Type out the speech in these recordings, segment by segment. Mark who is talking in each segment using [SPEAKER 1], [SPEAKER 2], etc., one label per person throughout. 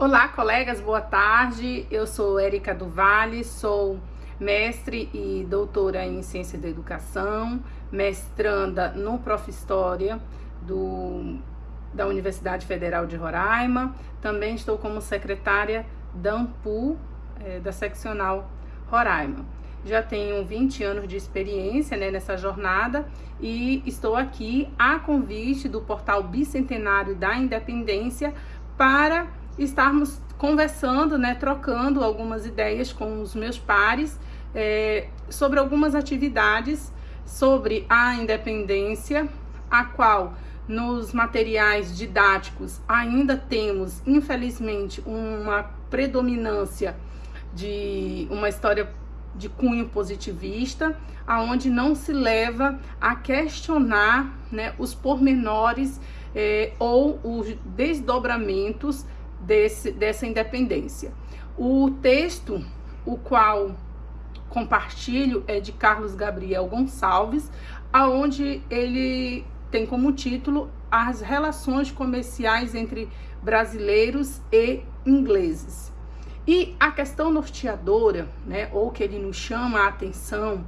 [SPEAKER 1] Olá, colegas, boa tarde. Eu sou Érica do sou mestre e doutora em Ciência da Educação, mestranda no Prof. História do, da Universidade Federal de Roraima. Também estou como secretária da AMPU, é, da seccional Roraima. Já tenho 20 anos de experiência né, nessa jornada e estou aqui a convite do portal Bicentenário da Independência para estarmos conversando, né, trocando algumas ideias com os meus pares é, sobre algumas atividades sobre a independência, a qual nos materiais didáticos ainda temos, infelizmente, uma predominância de uma história de cunho positivista, aonde não se leva a questionar né, os pormenores eh, ou os desdobramentos desse, dessa independência. O texto, o qual compartilho, é de Carlos Gabriel Gonçalves, aonde ele tem como título as relações comerciais entre brasileiros e ingleses. E a questão norteadora, né, ou que ele nos chama a atenção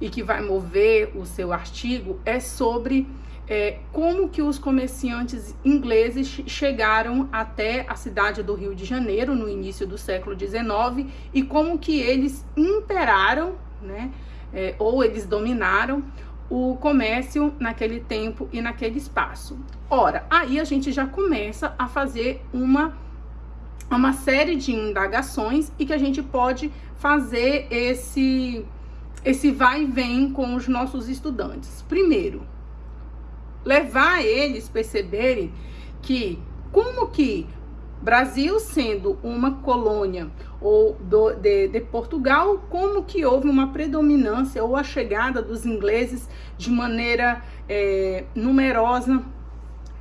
[SPEAKER 1] e que vai mover o seu artigo, é sobre é, como que os comerciantes ingleses chegaram até a cidade do Rio de Janeiro no início do século XIX e como que eles imperaram, né, é, ou eles dominaram o comércio naquele tempo e naquele espaço. Ora, aí a gente já começa a fazer uma uma série de indagações e que a gente pode fazer esse esse vai e vem com os nossos estudantes. Primeiro, levar eles perceberem que como que Brasil sendo uma colônia ou do, de, de, Portugal, como que houve uma predominância ou a chegada dos ingleses de maneira é, numerosa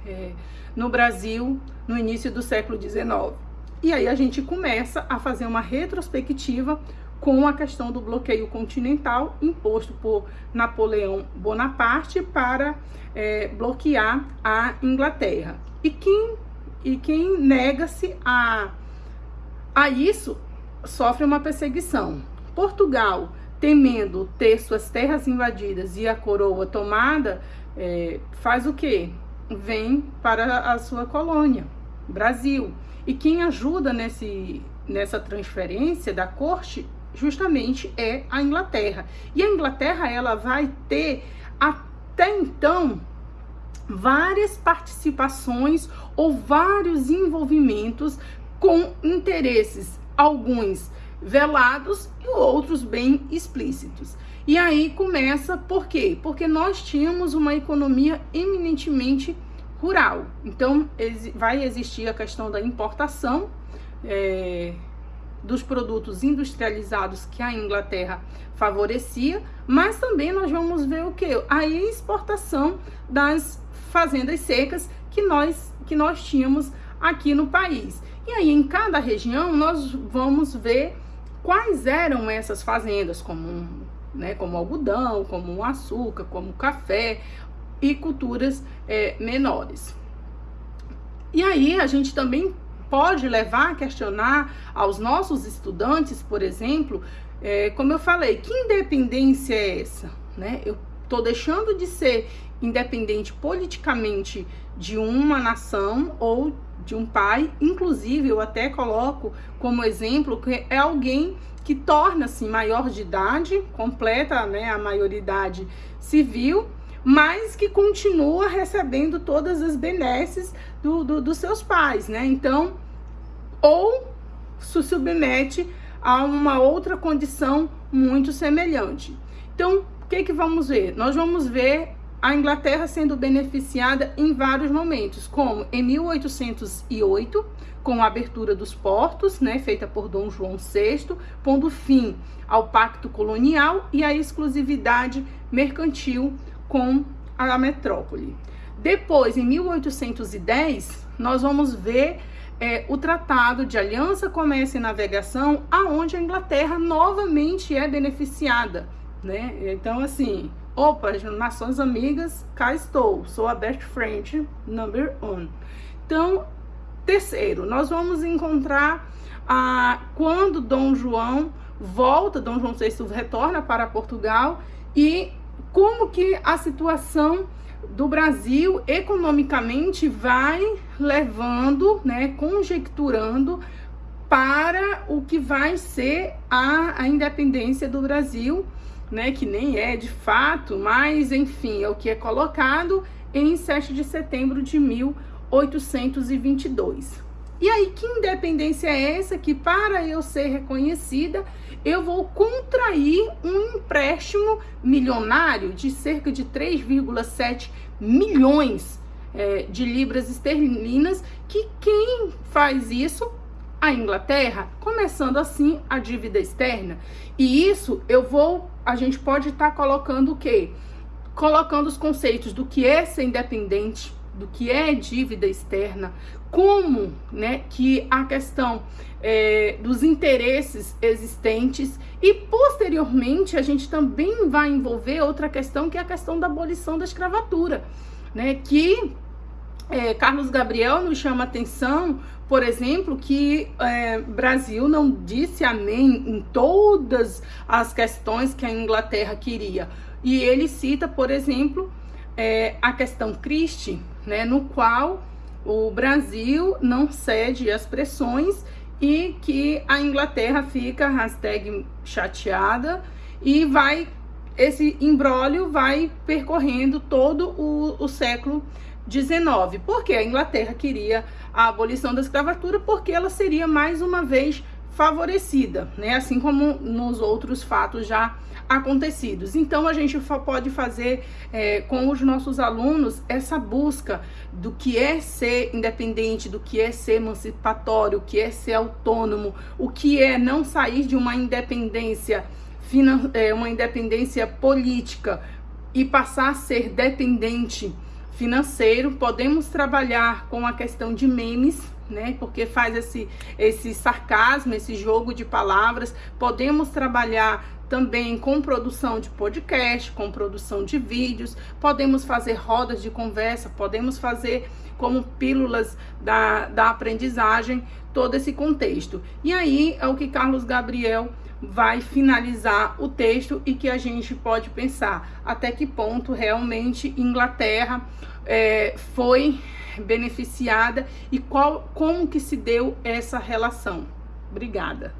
[SPEAKER 1] é, no Brasil no início do século XIX. E aí a gente começa a fazer uma retrospectiva com a questão do bloqueio continental imposto por Napoleão Bonaparte para é, bloquear a Inglaterra. E quem, e quem nega-se a, a isso sofre uma perseguição. Portugal, temendo ter suas terras invadidas e a coroa tomada, é, faz o quê? Vem para a sua colônia, Brasil. E quem ajuda nesse, nessa transferência da corte justamente é a Inglaterra. E a Inglaterra ela vai ter até então várias participações ou vários envolvimentos com interesses, alguns velados e outros bem explícitos. E aí começa por quê? Porque nós tínhamos uma economia eminentemente rural. Então vai existir a questão da importação é, dos produtos industrializados que a Inglaterra favorecia, mas também nós vamos ver o que? A exportação das fazendas secas que nós, que nós tínhamos aqui no país. E aí, em cada região, nós vamos ver quais eram essas fazendas, como, né, como algodão, como açúcar, como café e culturas é, menores. E aí, a gente também pode levar a questionar aos nossos estudantes, por exemplo, é, como eu falei, que independência é essa? Né? Eu estou deixando de ser independente politicamente de uma nação ou de um pai, inclusive eu até coloco como exemplo que é alguém que torna-se maior de idade, completa né, a maioridade civil, mas que continua recebendo todas as benesses do, do, dos seus pais, né? Então, ou se submete a uma outra condição muito semelhante. Então, o que, que vamos ver? Nós vamos ver a Inglaterra sendo beneficiada em vários momentos, como em 1808, com a abertura dos portos, né, feita por Dom João VI, pondo fim ao pacto colonial e à exclusividade mercantil com a metrópole. Depois, em 1810, nós vamos ver é, o Tratado de Aliança, Comércio e Navegação, aonde a Inglaterra novamente é beneficiada, né? Então, assim, opa, nações amigas, cá estou, sou a best friend number one. Então, Terceiro, nós vamos encontrar ah, quando Dom João volta, Dom João VI retorna para Portugal e como que a situação do Brasil economicamente vai levando, né, conjecturando para o que vai ser a, a independência do Brasil, né, que nem é de fato, mas enfim, é o que é colocado em 7 de setembro de 1822. E aí, que independência é essa que, para eu ser reconhecida, eu vou contrair um empréstimo milionário de cerca de 3,7 milhões é, de libras esterlinas, que quem faz isso? A Inglaterra, começando assim a dívida externa. E isso eu vou, a gente pode estar tá colocando o quê? Colocando os conceitos do que é ser independente, do que é dívida externa, como né, que a questão é, dos interesses existentes e posteriormente a gente também vai envolver outra questão que é a questão da abolição da escravatura, né, que é, Carlos Gabriel nos chama atenção, por exemplo, que é, Brasil não disse amém em todas as questões que a Inglaterra queria. E ele cita, por exemplo, é, a questão Christie, né, no qual o Brasil não cede às pressões e que a Inglaterra fica hashtag chateada e vai esse embrólio vai percorrendo todo o, o século XIX. Porque a Inglaterra queria a abolição da escravatura porque ela seria mais uma vez favorecida, né? Assim como nos outros fatos já acontecidos. Então a gente pode fazer é, com os nossos alunos essa busca do que é ser independente, do que é ser emancipatório, o que é ser autônomo, o que é não sair de uma independência é, uma independência política e passar a ser dependente financeiro. Podemos trabalhar com a questão de memes, né? Porque faz esse, esse sarcasmo, esse jogo de palavras. Podemos trabalhar também com produção de podcast, com produção de vídeos, podemos fazer rodas de conversa, podemos fazer como pílulas da, da aprendizagem, todo esse contexto. E aí é o que Carlos Gabriel vai finalizar o texto e que a gente pode pensar até que ponto realmente Inglaterra é, foi beneficiada e qual, como que se deu essa relação. Obrigada.